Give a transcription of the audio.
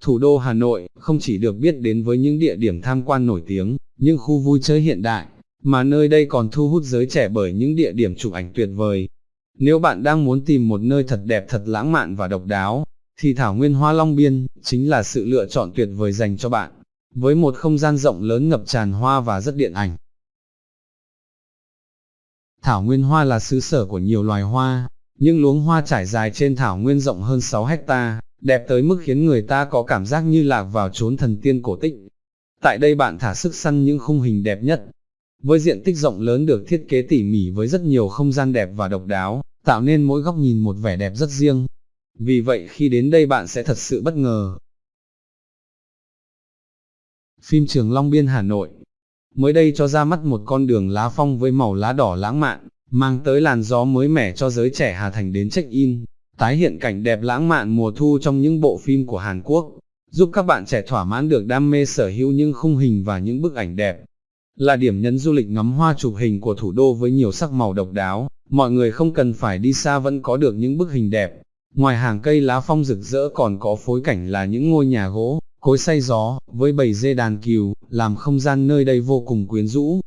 Thủ đô Hà Nội không chỉ được biết đến với những địa điểm tham quan nổi tiếng, những khu vui chơi hiện đại, mà nơi đây còn thu hút giới trẻ bởi những địa điểm chụp ảnh tuyệt vời. Nếu bạn đang muốn tìm một nơi thật đẹp thật lãng mạn và độc đáo, thì Thảo Nguyên Hoa Long Biên chính là sự lựa chọn tuyệt vời dành cho bạn, với một không gian rộng lớn ngập tràn hoa và rất điện ảnh. Thảo Nguyên Hoa là xứ sở của nhiều loài hoa, những luống hoa trải dài trên thảo nguyên rộng hơn 6 hecta, đẹp tới mức khiến người ta có cảm giác như lạc vào chốn thần tiên cổ tích. Tại đây bạn thả sức săn những khung hình đẹp nhất. Với diện tích rộng lớn được thiết kế tỉ mỉ với rất nhiều không gian đẹp và độc đáo, tạo nên mỗi góc nhìn một vẻ đẹp rất riêng. Vì vậy khi đến đây bạn sẽ thật sự bất ngờ. Phim Trường Long Biên Hà Nội Mới đây cho ra mắt một con đường lá phong với màu lá đỏ lãng mạn, mang tới làn gió mới mẻ cho giới trẻ Hà Thành đến check-in, tái hiện cảnh đẹp lãng mạn mùa thu trong những bộ phim của Hàn Quốc, giúp các bạn trẻ thỏa mãn được đam mê sở hữu những khung hình và những bức ảnh đẹp. Là điểm nhấn du lịch ngắm hoa chụp hình của thủ đô với nhiều sắc màu độc đáo, mọi người không cần phải đi xa vẫn có được những bức hình đẹp. Ngoài hàng cây lá phong rực rỡ còn có phối cảnh là những ngôi nhà gỗ, cối say gió, với bầy dê đàn cừu, làm không gian nơi đây vô cùng quyến rũ.